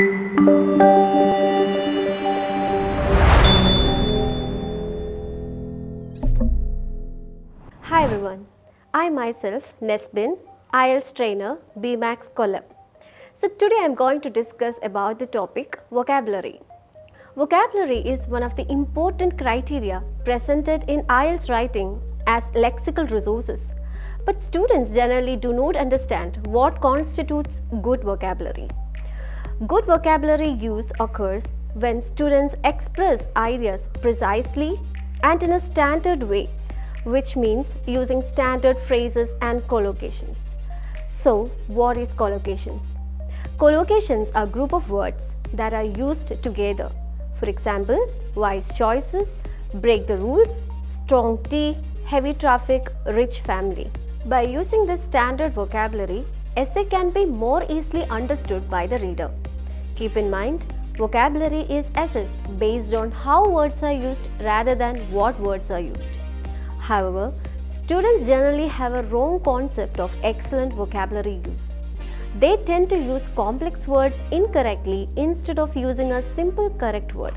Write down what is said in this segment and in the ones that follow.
Hi everyone, I myself Nesbin, IELTS trainer BMAX Kollam. So today I am going to discuss about the topic vocabulary. Vocabulary is one of the important criteria presented in IELTS writing as lexical resources. But students generally do not understand what constitutes good vocabulary. Good vocabulary use occurs when students express ideas precisely and in a standard way, which means using standard phrases and collocations. So, what is collocations? Collocations are a group of words that are used together. For example, wise choices, break the rules, strong tea, heavy traffic, rich family. By using this standard vocabulary, essay can be more easily understood by the reader. Keep in mind, vocabulary is assessed based on how words are used rather than what words are used. However, students generally have a wrong concept of excellent vocabulary use. They tend to use complex words incorrectly instead of using a simple correct word.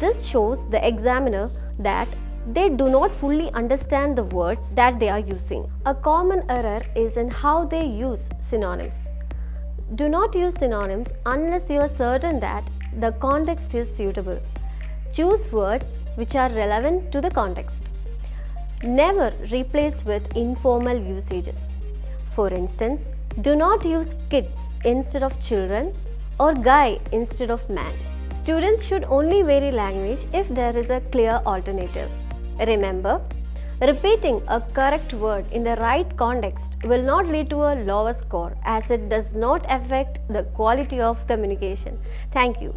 This shows the examiner that they do not fully understand the words that they are using. A common error is in how they use synonyms. Do not use synonyms unless you are certain that the context is suitable. Choose words which are relevant to the context. Never replace with informal usages. For instance, do not use kids instead of children or guy instead of man. Students should only vary language if there is a clear alternative. Remember, repeating a correct word in the right context will not lead to a lower score as it does not affect the quality of communication. Thank you.